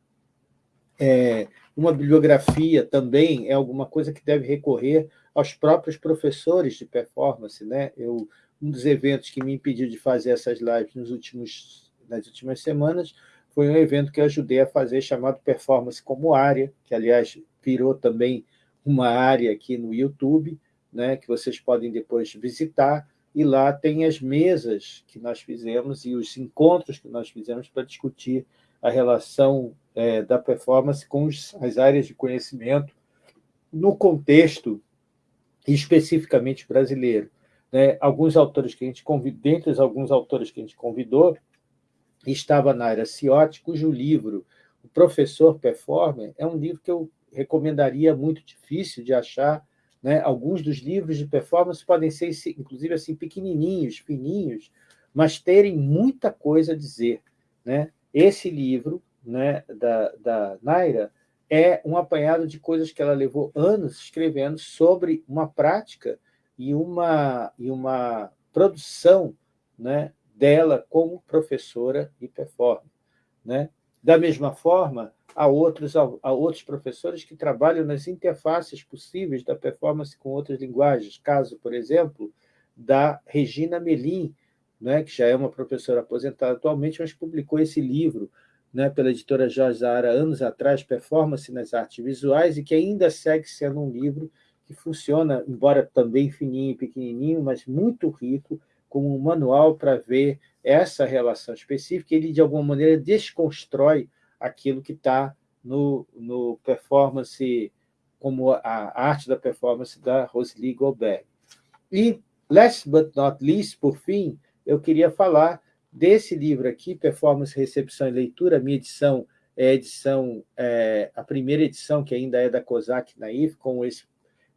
É, uma bibliografia também é alguma coisa que deve recorrer aos próprios professores de performance. Né? Eu, um dos eventos que me impediu de fazer essas lives nos últimos, nas últimas semanas foi um evento que ajudei a fazer chamado Performance como Área, que, aliás, virou também uma área aqui no YouTube, né, que vocês podem depois visitar, e lá tem as mesas que nós fizemos e os encontros que nós fizemos para discutir a relação é, da performance com as áreas de conhecimento no contexto especificamente brasileiro. Né? Alguns autores que a gente convidou, dentre os alguns autores que a gente convidou, estava na área Ciotti, cujo livro, O Professor Performer, é um livro que eu recomendaria muito difícil de achar, né? Alguns dos livros de performance podem ser, inclusive, assim, pequenininhos, fininhos, mas terem muita coisa a dizer. Né? Esse livro né, da, da Naira é um apanhado de coisas que ela levou anos escrevendo sobre uma prática e uma, e uma produção né, dela como professora e performer. Né? Da mesma forma, há outros, há outros professores que trabalham nas interfaces possíveis da performance com outras linguagens. Caso, por exemplo, da Regina Melim, né, que já é uma professora aposentada atualmente, mas publicou esse livro né, pela editora Jorge Zahara anos atrás, Performance nas Artes Visuais, e que ainda segue sendo um livro que funciona, embora também fininho e pequenininho, mas muito rico, como um manual para ver essa relação específica. Ele, de alguma maneira, desconstrói aquilo que está no, no performance, como a arte da performance da Rosely Goldberg. E, last but not least, por fim, eu queria falar desse livro aqui, Performance, Recepção e Leitura, minha edição é a edição, é, a primeira edição, que ainda é da COSAC Naif, com esse,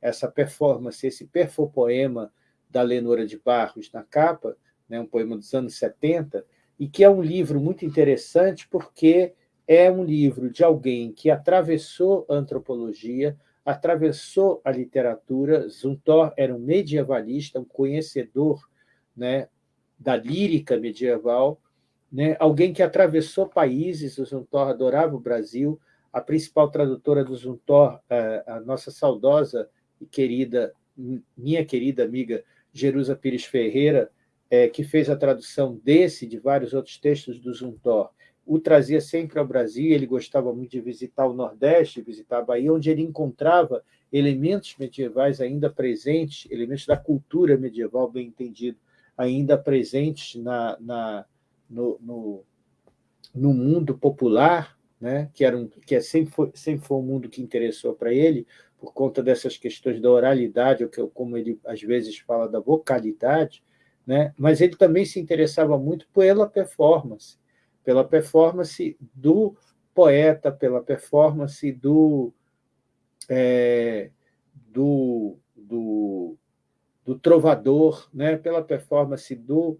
essa performance, esse perfopoema da Lenora de Barros na capa, né, um poema dos anos 70, e que é um livro muito interessante porque é um livro de alguém que atravessou a antropologia, atravessou a literatura. Zuntor era um medievalista, um conhecedor né, da lírica medieval, né, alguém que atravessou países. O Zuntor adorava o Brasil. A principal tradutora do Zuntor, a nossa saudosa e querida, minha querida amiga Jerusa Pires Ferreira, é, que fez a tradução desse e de vários outros textos do Zuntor, o trazia sempre ao Brasil, ele gostava muito de visitar o Nordeste, visitar a Bahia, onde ele encontrava elementos medievais ainda presentes, elementos da cultura medieval, bem entendido, ainda presentes na, na no, no, no, mundo popular, né? que, era um, que é sempre, foi, sempre foi um mundo que interessou para ele, por conta dessas questões da oralidade, ou que, como ele às vezes fala da vocalidade, né? mas ele também se interessava muito pela performance, pela performance do poeta, pela performance do, é, do, do, do, trovador, né? pela performance do,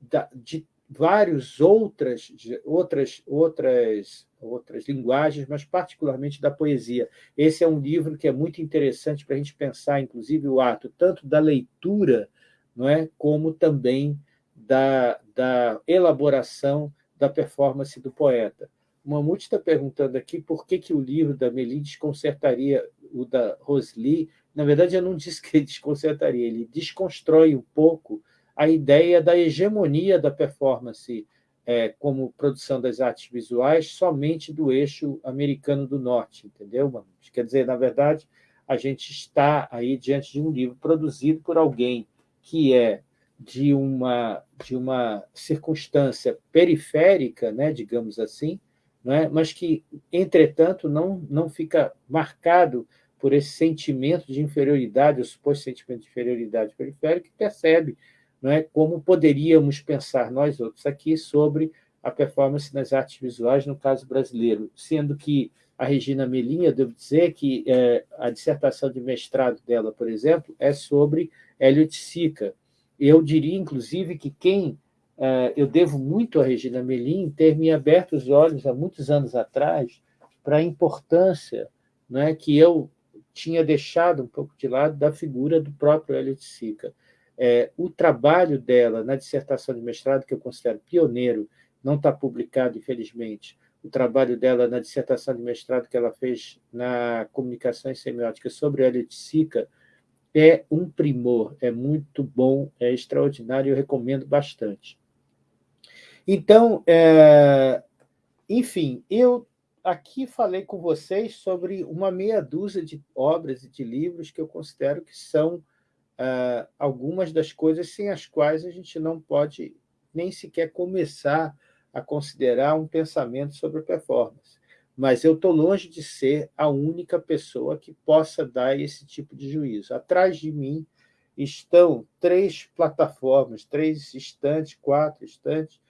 da, de várias outras, outras, outras, outras linguagens, mas particularmente da poesia. Esse é um livro que é muito interessante para a gente pensar, inclusive, o ato tanto da leitura não é, como também da, da elaboração da performance do poeta. O Mamute está perguntando aqui por que, que o livro da Meli desconcertaria o da Rosli. Na verdade, eu não disse que ele desconcertaria, ele desconstrói um pouco a ideia da hegemonia da performance é, como produção das artes visuais somente do eixo americano do norte, entendeu? Quer dizer, na verdade, a gente está aí diante de um livro produzido por alguém que é de uma, de uma circunstância periférica, né, digamos assim, né, mas que, entretanto, não, não fica marcado por esse sentimento de inferioridade, o suposto sentimento de inferioridade periférica, que percebe não é, como poderíamos pensar nós outros aqui sobre a performance nas artes visuais, no caso brasileiro, sendo que a Regina Melinha, devo dizer que é, a dissertação de mestrado dela, por exemplo, é sobre Elliot Sica, eu diria, inclusive, que quem uh, eu devo muito a Regina Melim ter me aberto os olhos há muitos anos atrás para a importância né, que eu tinha deixado um pouco de lado da figura do próprio Elliot Sica. É, o trabalho dela na dissertação de mestrado, que eu considero pioneiro, não está publicado, infelizmente, o trabalho dela na dissertação de mestrado que ela fez na comunicação e semiótica sobre Elliot Sica, é um primor, é muito bom, é extraordinário, eu recomendo bastante. Então, é, enfim, eu aqui falei com vocês sobre uma meia dúzia de obras e de livros que eu considero que são uh, algumas das coisas sem as quais a gente não pode nem sequer começar a considerar um pensamento sobre performance mas eu estou longe de ser a única pessoa que possa dar esse tipo de juízo. Atrás de mim estão três plataformas, três estantes, quatro estantes,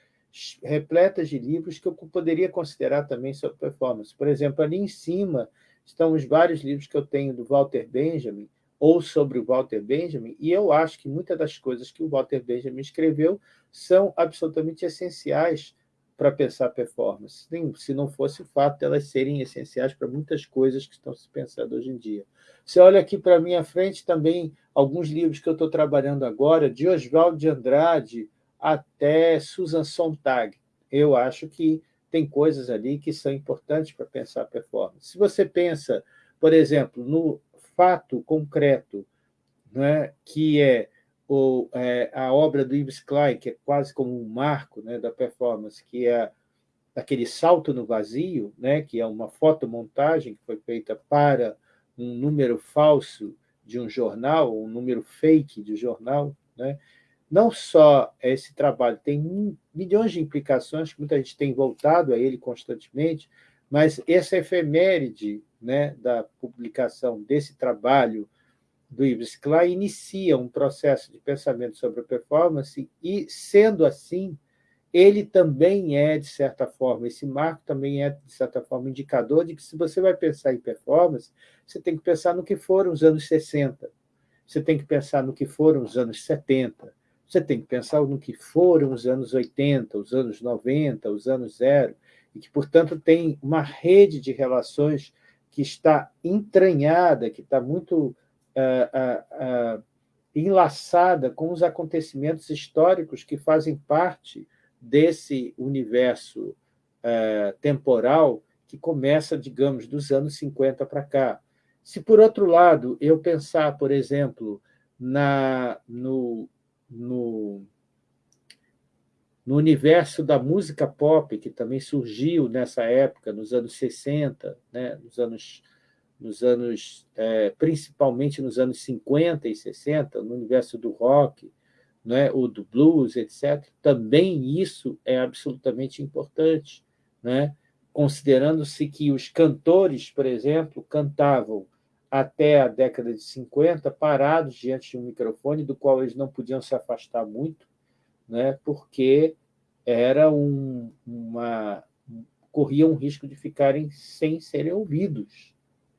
repletas de livros que eu poderia considerar também sobre performance. Por exemplo, ali em cima estão os vários livros que eu tenho do Walter Benjamin, ou sobre o Walter Benjamin, e eu acho que muitas das coisas que o Walter Benjamin escreveu são absolutamente essenciais para pensar performance, se não fosse o fato de elas serem essenciais para muitas coisas que estão se pensando hoje em dia. Você olha aqui para a minha frente também alguns livros que eu estou trabalhando agora, de Oswaldo de Andrade até Susan Sontag. Eu acho que tem coisas ali que são importantes para pensar performance. Se você pensa, por exemplo, no fato concreto, é, que é ou é, a obra do Yves Klein, que é quase como um marco né, da performance, que é aquele salto no vazio, né, que é uma fotomontagem que foi feita para um número falso de um jornal, um número fake de jornal. Né? Não só esse trabalho tem milhões de implicações, que muita gente tem voltado a ele constantemente, mas essa efeméride né, da publicação desse trabalho do Yves Klein inicia um processo de pensamento sobre a performance e, sendo assim, ele também é, de certa forma, esse marco também é, de certa forma, indicador de que, se você vai pensar em performance, você tem que pensar no que foram os anos 60, você tem que pensar no que foram os anos 70, você tem que pensar no que foram os anos 80, os anos 90, os anos zero, e que, portanto, tem uma rede de relações que está entranhada, que está muito uh, uh, enlaçada com os acontecimentos históricos que fazem parte desse universo temporal que começa, digamos, dos anos 50 para cá. Se, por outro lado, eu pensar, por exemplo, na, no, no, no universo da música pop, que também surgiu nessa época, nos anos 60, né, nos anos nos anos, é, principalmente nos anos 50 e 60, no universo do rock, né, ou do blues, etc., também isso é absolutamente importante, né? considerando-se que os cantores, por exemplo, cantavam até a década de 50 parados diante de um microfone do qual eles não podiam se afastar muito, né? porque era um, uma corriam um risco de ficarem sem serem ouvidos.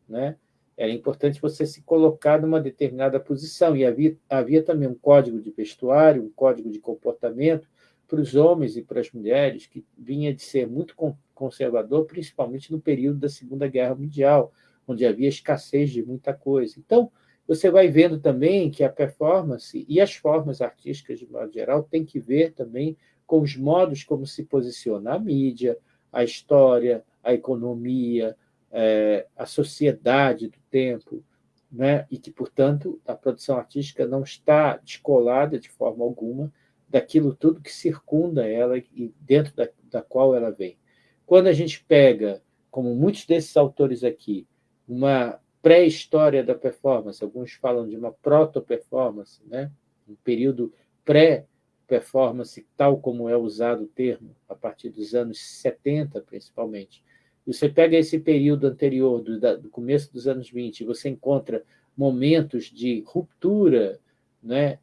Né? Era importante você se colocar numa determinada posição, e havia, havia também um código de vestuário, um código de comportamento para os homens e para as mulheres, que vinha de ser muito conservador, principalmente no período da Segunda Guerra Mundial, onde havia escassez de muita coisa. Então, você vai vendo também que a performance e as formas artísticas, de modo geral, têm que ver também com os modos como se posiciona a mídia, a história, a economia, é, a sociedade do tempo, né? e que, portanto, a produção artística não está descolada de forma alguma daquilo tudo que circunda ela e dentro da, da qual ela vem. Quando a gente pega, como muitos desses autores aqui, uma pré-história da performance, alguns falam de uma proto-performance, né? um período pré-performance, tal como é usado o termo, a partir dos anos 70, principalmente. E você pega esse período anterior, do, do começo dos anos 20, e você encontra momentos de ruptura né?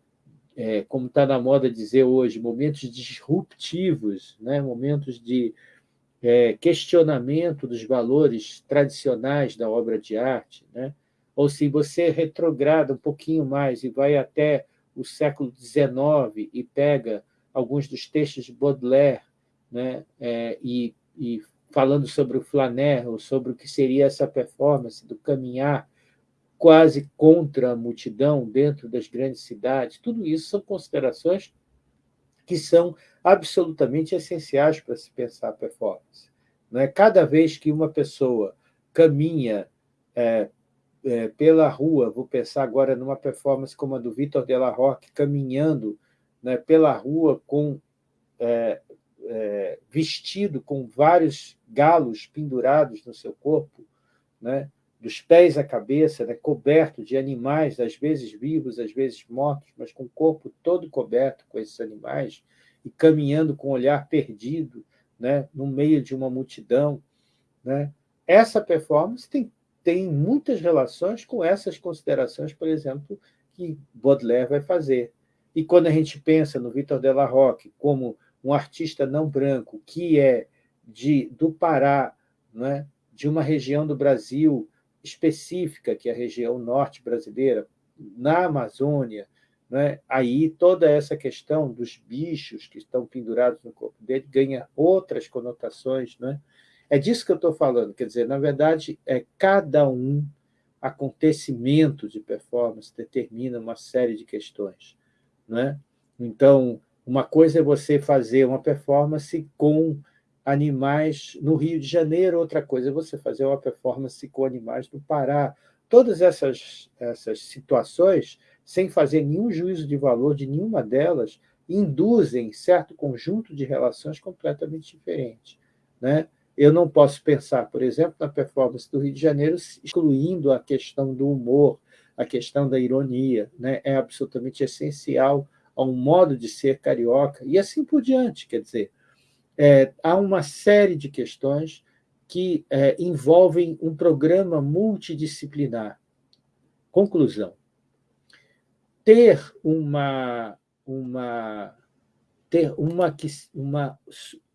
é, como está na moda dizer hoje, momentos disruptivos, né? momentos de é, questionamento dos valores tradicionais da obra de arte, né? ou se você retrograda um pouquinho mais e vai até o século XIX e pega alguns dos textos de Baudelaire né? É, e, e falando sobre o flaner, ou sobre o que seria essa performance do caminhar quase contra a multidão dentro das grandes cidades. Tudo isso são considerações que são absolutamente essenciais para se pensar a performance. é? Cada vez que uma pessoa caminha é, é, pela rua, vou pensar agora numa performance como a do Vitor Della Roque, caminhando né, pela rua com é, é, vestido com vários galos pendurados no seu corpo, né? Dos pés à cabeça, né, coberto de animais, às vezes vivos, às vezes mortos, mas com o corpo todo coberto com esses animais, e caminhando com o olhar perdido né, no meio de uma multidão. Né? Essa performance tem, tem muitas relações com essas considerações, por exemplo, que Baudelaire vai fazer. E quando a gente pensa no Victor Roque como um artista não branco, que é de, do Pará, né, de uma região do Brasil específica, que é a região norte brasileira, na Amazônia, né? aí toda essa questão dos bichos que estão pendurados no corpo dele ganha outras conotações. Né? É disso que eu estou falando, quer dizer, na verdade, é cada um acontecimento de performance determina uma série de questões. Né? Então, uma coisa é você fazer uma performance com animais no Rio de Janeiro, outra coisa é você fazer uma performance com animais no Pará. Todas essas, essas situações, sem fazer nenhum juízo de valor de nenhuma delas, induzem certo conjunto de relações completamente diferentes. Né? Eu não posso pensar, por exemplo, na performance do Rio de Janeiro, excluindo a questão do humor, a questão da ironia. Né? É absolutamente essencial a um modo de ser carioca, e assim por diante. Quer dizer, é, há uma série de questões que é, envolvem um programa multidisciplinar. Conclusão. Ter uma, uma, ter uma, uma,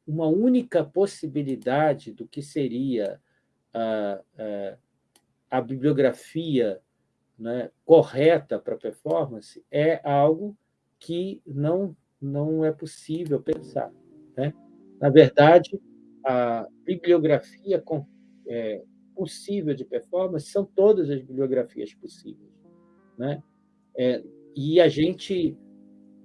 uma única possibilidade do que seria a, a, a bibliografia né, correta para performance é algo que não, não é possível pensar. Né? Na verdade, a bibliografia é, possível de performance são todas as bibliografias possíveis. Né? É, e a gente,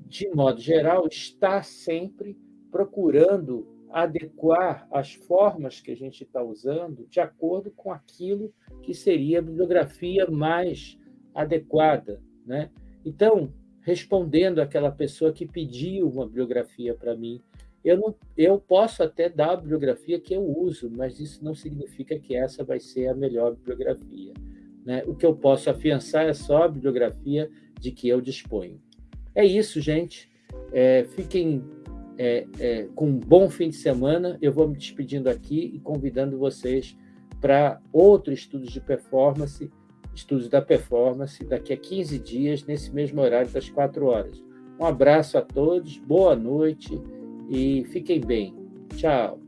de modo geral, está sempre procurando adequar as formas que a gente está usando de acordo com aquilo que seria a bibliografia mais adequada. Né? Então, respondendo àquela pessoa que pediu uma bibliografia para mim eu, não, eu posso até dar a bibliografia que eu uso, mas isso não significa que essa vai ser a melhor bibliografia. Né? O que eu posso afiançar é só a bibliografia de que eu disponho. É isso, gente. É, fiquem é, é, com um bom fim de semana. Eu vou me despedindo aqui e convidando vocês para outro estudos de performance, estudos da performance, daqui a 15 dias, nesse mesmo horário das 4 horas. Um abraço a todos, boa noite e fiquem bem. Tchau.